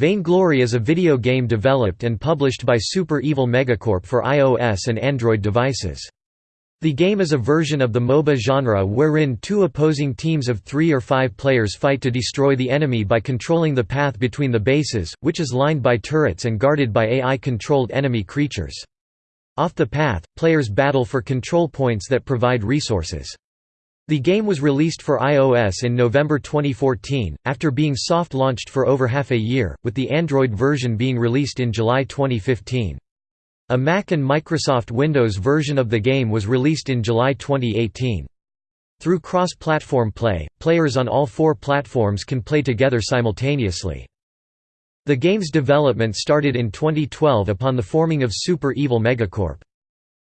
Vainglory is a video game developed and published by Super Evil Megacorp for iOS and Android devices. The game is a version of the MOBA genre wherein two opposing teams of three or five players fight to destroy the enemy by controlling the path between the bases, which is lined by turrets and guarded by AI-controlled enemy creatures. Off the path, players battle for control points that provide resources. The game was released for iOS in November 2014, after being soft-launched for over half a year, with the Android version being released in July 2015. A Mac and Microsoft Windows version of the game was released in July 2018. Through cross-platform play, players on all four platforms can play together simultaneously. The game's development started in 2012 upon the forming of Super Evil Megacorp.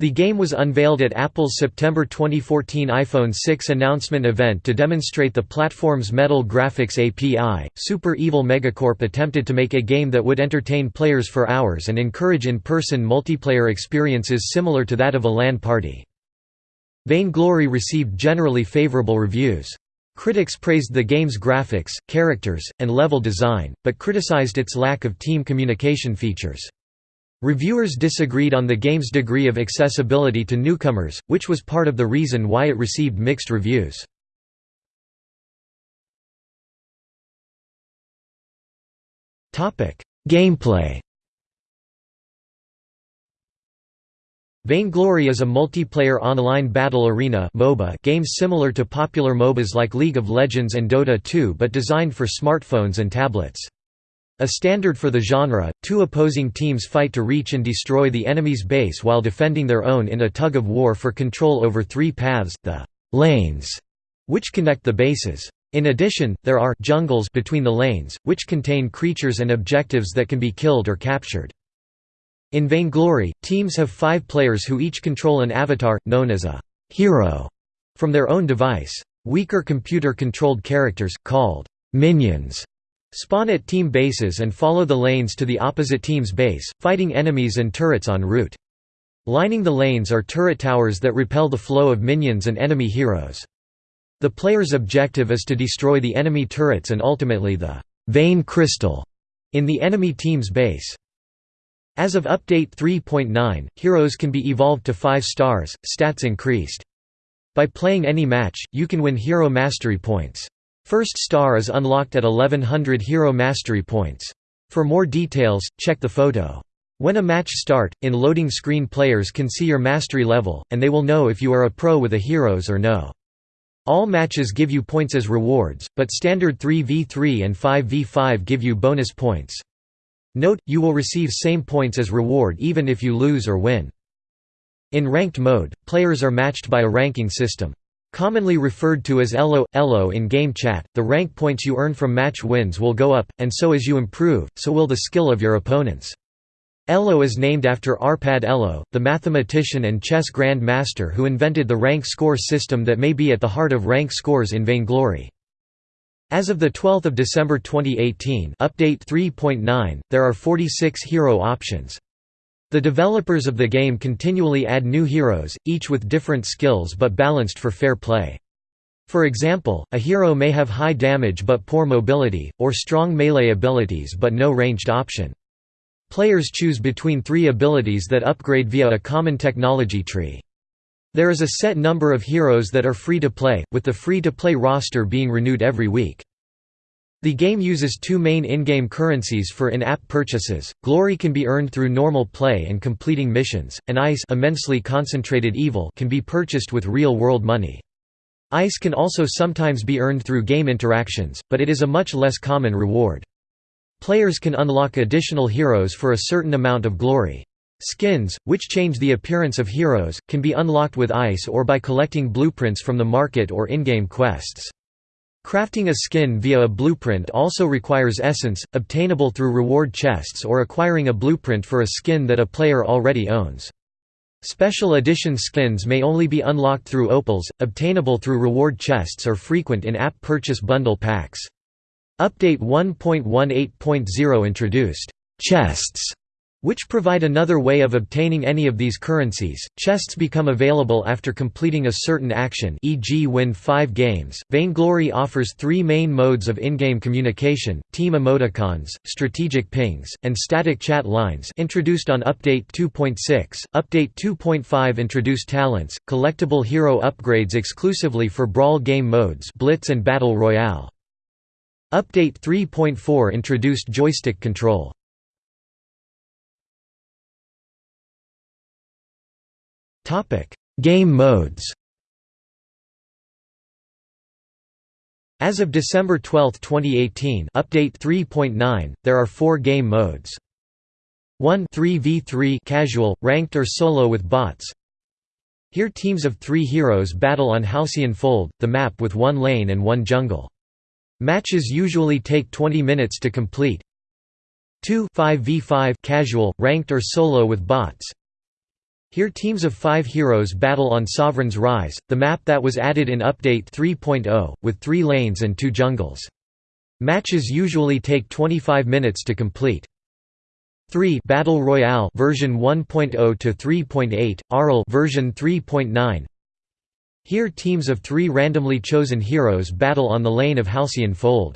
The game was unveiled at Apple's September 2014 iPhone 6 announcement event to demonstrate the platform's Metal Graphics API. Super Evil Megacorp attempted to make a game that would entertain players for hours and encourage in person multiplayer experiences similar to that of a LAN party. Vainglory received generally favorable reviews. Critics praised the game's graphics, characters, and level design, but criticized its lack of team communication features. Reviewers disagreed on the game's degree of accessibility to newcomers, which was part of the reason why it received mixed reviews. Gameplay Vainglory is a multiplayer online battle arena MOBA game similar to popular MOBAs like League of Legends and Dota 2 but designed for smartphones and tablets. A standard for the genre, two opposing teams fight to reach and destroy the enemy's base while defending their own in a tug-of-war for control over three paths, the «lanes», which connect the bases. In addition, there are «jungles» between the lanes, which contain creatures and objectives that can be killed or captured. In Vainglory, teams have five players who each control an avatar, known as a «hero», from their own device. Weaker computer-controlled characters, called «minions», Spawn at team bases and follow the lanes to the opposite team's base, fighting enemies and turrets en route. Lining the lanes are turret towers that repel the flow of minions and enemy heroes. The player's objective is to destroy the enemy turrets and ultimately the «Vain Crystal» in the enemy team's base. As of Update 3.9, heroes can be evolved to 5 stars, stats increased. By playing any match, you can win hero mastery points. First star is unlocked at 1100 hero mastery points. For more details, check the photo. When a match start, in loading screen players can see your mastery level, and they will know if you are a pro with a heroes or no. All matches give you points as rewards, but standard 3v3 and 5v5 give you bonus points. Note, you will receive same points as reward even if you lose or win. In ranked mode, players are matched by a ranking system. Commonly referred to as ELO, ELO in game chat, the rank points you earn from match wins will go up, and so as you improve, so will the skill of your opponents. ELO is named after Arpad Elo, the mathematician and chess grand master who invented the rank score system that may be at the heart of rank scores in Vainglory. As of 12 December 2018 update 3.9, there are 46 hero options. The developers of the game continually add new heroes, each with different skills but balanced for fair play. For example, a hero may have high damage but poor mobility, or strong melee abilities but no ranged option. Players choose between three abilities that upgrade via a common technology tree. There is a set number of heroes that are free to play, with the free-to-play roster being renewed every week. The game uses two main in-game currencies for in-app purchases. Glory can be earned through normal play and completing missions, and ICE immensely concentrated evil can be purchased with real-world money. ICE can also sometimes be earned through game interactions, but it is a much less common reward. Players can unlock additional heroes for a certain amount of glory. Skins, which change the appearance of heroes, can be unlocked with ICE or by collecting blueprints from the market or in-game quests. Crafting a skin via a blueprint also requires essence, obtainable through reward chests or acquiring a blueprint for a skin that a player already owns. Special edition skins may only be unlocked through opals, obtainable through reward chests or frequent in-app purchase bundle packs. Update 1.18.0 introduced «chests» which provide another way of obtaining any of these currencies. Chests become available after completing a certain action, e.g., win 5 games. Vainglory offers 3 main modes of in-game communication: team emoticons, strategic pings, and static chat lines, introduced on update 2.6. Update 2.5 introduced talents, collectible hero upgrades exclusively for brawl game modes, Blitz and Battle Royale. Update 3.4 introduced joystick control. Game modes. As of December 12, 2018, update 3.9, there are 4 game modes. 1 3v3 casual, ranked or solo with bots. Here teams of 3 heroes battle on Halcyon Fold, the map with one lane and one jungle. Matches usually take 20 minutes to complete. 2 5v5 casual, ranked or solo with bots. Here teams of five heroes battle on Sovereign's Rise, the map that was added in Update 3.0, with three lanes and two jungles. Matches usually take 25 minutes to complete. 3 Battle Royale version 1.0 to 3.8, ARL version 3.9. Here teams of 3 randomly chosen heroes battle on the lane of Halcyon Fold.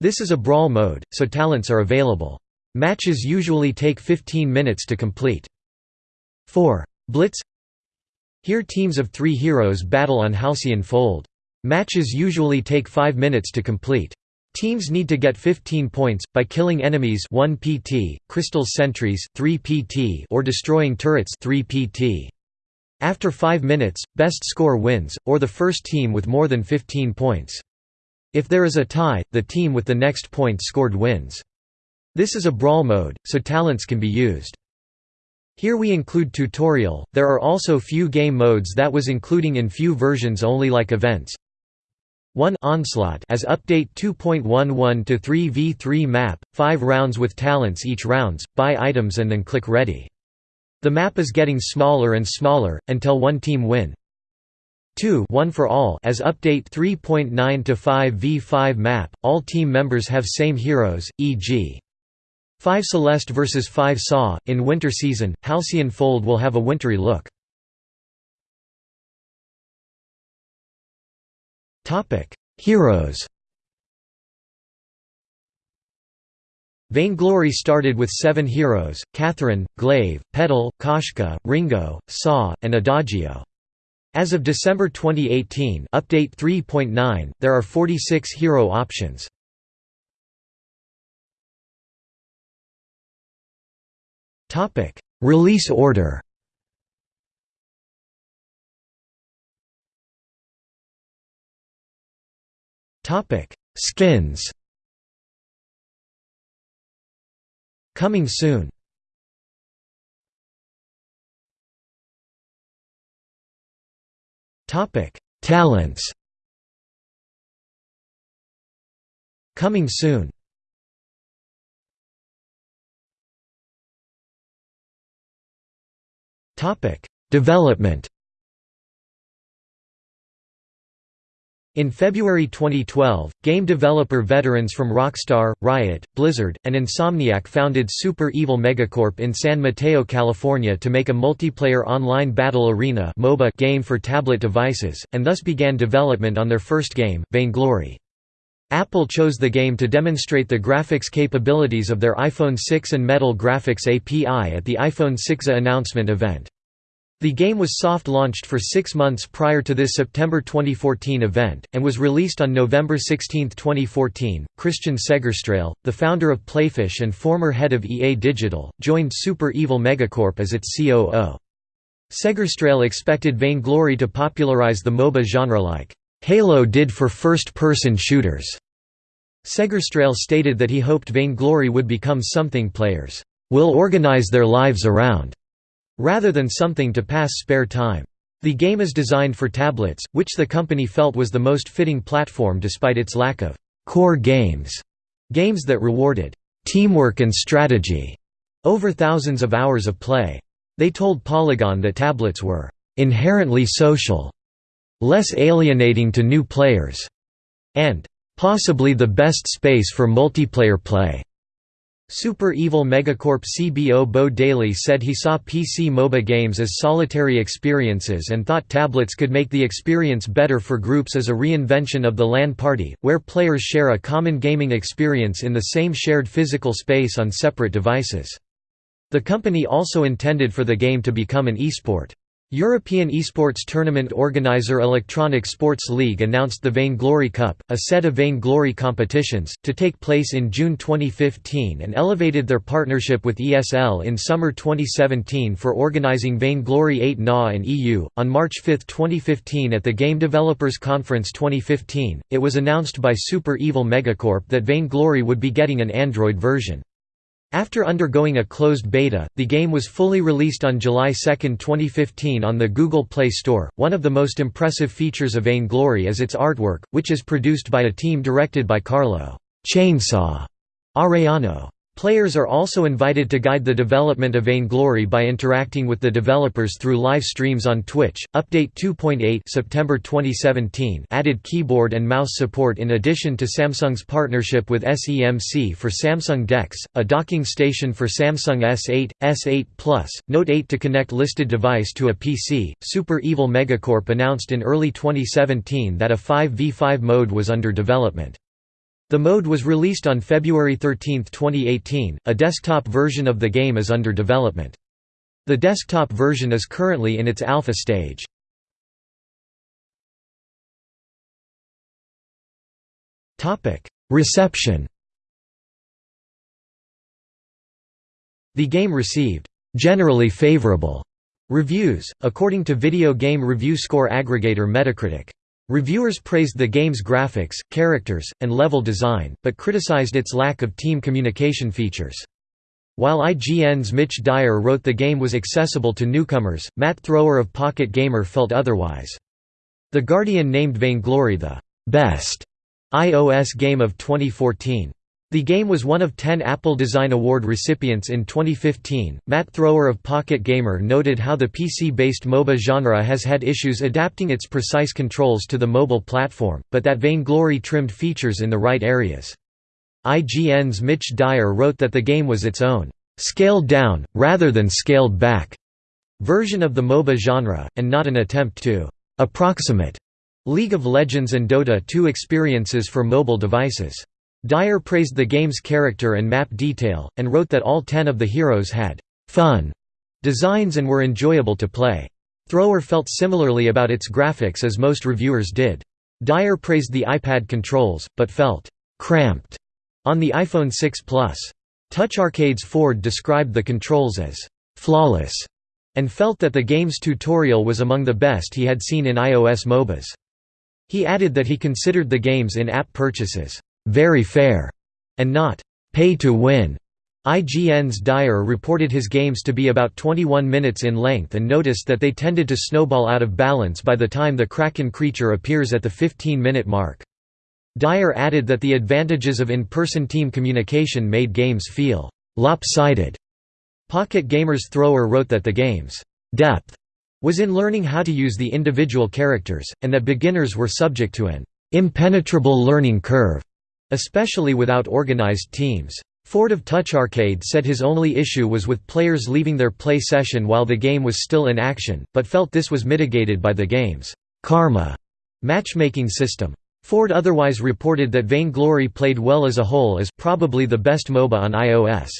This is a brawl mode, so talents are available. Matches usually take 15 minutes to complete. 4. Blitz Here teams of three heroes battle on Halcyon Fold. Matches usually take 5 minutes to complete. Teams need to get 15 points, by killing enemies 1 pt, crystal sentries 3 pt or destroying turrets 3 pt. After 5 minutes, best score wins, or the first team with more than 15 points. If there is a tie, the team with the next point scored wins. This is a brawl mode, so talents can be used. Here we include tutorial, there are also few game modes that was including in few versions only like events. 1 Onslaught as update 2.11 to 3v3 map, 5 rounds with talents each rounds, buy items and then click ready. The map is getting smaller and smaller, until one team win. 2 One for All as update 3.9 to 5v5 map, all team members have same heroes, e.g. 5 Celeste vs 5 Saw. In winter season, Halcyon Fold will have a wintry look. Heroes Vainglory started with seven heroes, Catherine, Glaive, Petal, Koshka, Ringo, Saw, and Adagio. As of December 2018 update 3.9, there are 46 hero options. Topic: Release order. Topic: Skins. Coming soon. Topic: Talents. Coming soon. Development. In February 2012, game developer veterans from Rockstar, Riot, Blizzard, and Insomniac founded Super Evil Megacorp in San Mateo, California to make a multiplayer online battle arena MOBA game for tablet devices, and thus began development on their first game, Vainglory. Apple chose the game to demonstrate the graphics capabilities of their iPhone 6 and Metal Graphics API at the iPhone 6a announcement event. The game was soft-launched for six months prior to this September 2014 event, and was released on November 16, 2014. Christian Segerstrale, the founder of Playfish and former head of EA Digital, joined Super Evil Megacorp as its COO. Segerstrale expected Vainglory to popularize the MOBA genre like Halo did for first-person shooters. Segerstrale stated that he hoped Vainglory would become something players will organize their lives around, rather than something to pass spare time. The game is designed for tablets, which the company felt was the most fitting platform despite its lack of core games, games that rewarded teamwork and strategy over thousands of hours of play. They told Polygon that tablets were inherently social less alienating to new players, and possibly the best space for multiplayer play. Super Evil Megacorp CBO Bo Daly said he saw PC MOBA games as solitary experiences and thought tablets could make the experience better for groups as a reinvention of the LAN party, where players share a common gaming experience in the same shared physical space on separate devices. The company also intended for the game to become an esport. European esports tournament organizer Electronic Sports League announced the Vainglory Cup, a set of Vainglory competitions, to take place in June 2015 and elevated their partnership with ESL in summer 2017 for organizing Vainglory 8 NA and EU. On March 5, 2015, at the Game Developers Conference 2015, it was announced by Super Evil Megacorp that Vainglory would be getting an Android version. After undergoing a closed beta, the game was fully released on July 2, 2015 on the Google Play Store. One of the most impressive features of Vainglory is its artwork, which is produced by a team directed by Carlo Chainsaw Arellano. Players are also invited to guide the development of Vainglory by interacting with the developers through live streams on Twitch. Update 2.8 September 2017 added keyboard and mouse support in addition to Samsung's partnership with SEMC for Samsung DeX, a docking station for Samsung S8, S8 Plus, Note 8 to connect listed device to a PC. Super Evil Megacorp announced in early 2017 that a 5v5 mode was under development. The mode was released on February 13, 2018. A desktop version of the game is under development. The desktop version is currently in its alpha stage. Topic: Reception. The game received generally favorable reviews, according to video game review score aggregator Metacritic. Reviewers praised the game's graphics, characters, and level design, but criticized its lack of team communication features. While IGN's Mitch Dyer wrote the game was accessible to newcomers, Matt Thrower of Pocket Gamer felt otherwise. The Guardian named Vainglory the best iOS game of 2014. The game was one of 10 Apple Design Award recipients in 2015. Matt Thrower of Pocket Gamer noted how the PC based MOBA genre has had issues adapting its precise controls to the mobile platform, but that Vainglory trimmed features in the right areas. IGN's Mitch Dyer wrote that the game was its own, scaled down, rather than scaled back, version of the MOBA genre, and not an attempt to approximate League of Legends and Dota 2 experiences for mobile devices. Dyer praised the game's character and map detail, and wrote that all ten of the heroes had «fun» designs and were enjoyable to play. Thrower felt similarly about its graphics as most reviewers did. Dyer praised the iPad controls, but felt «cramped» on the iPhone 6 Plus. Touch Arcade's Ford described the controls as «flawless» and felt that the game's tutorial was among the best he had seen in iOS MOBAs. He added that he considered the game's in-app purchases very fair, and not pay to win. IGN's Dyer reported his games to be about 21 minutes in length and noticed that they tended to snowball out of balance by the time the Kraken creature appears at the 15-minute mark. Dyer added that the advantages of in-person team communication made games feel lopsided. Pocket Gamer's Thrower wrote that the game's depth was in learning how to use the individual characters, and that beginners were subject to an impenetrable learning curve especially without organized teams. Ford of Touch Arcade said his only issue was with players leaving their play session while the game was still in action, but felt this was mitigated by the game's karma matchmaking system. Ford otherwise reported that Vainglory played well as a whole as probably the best MOBA on iOS.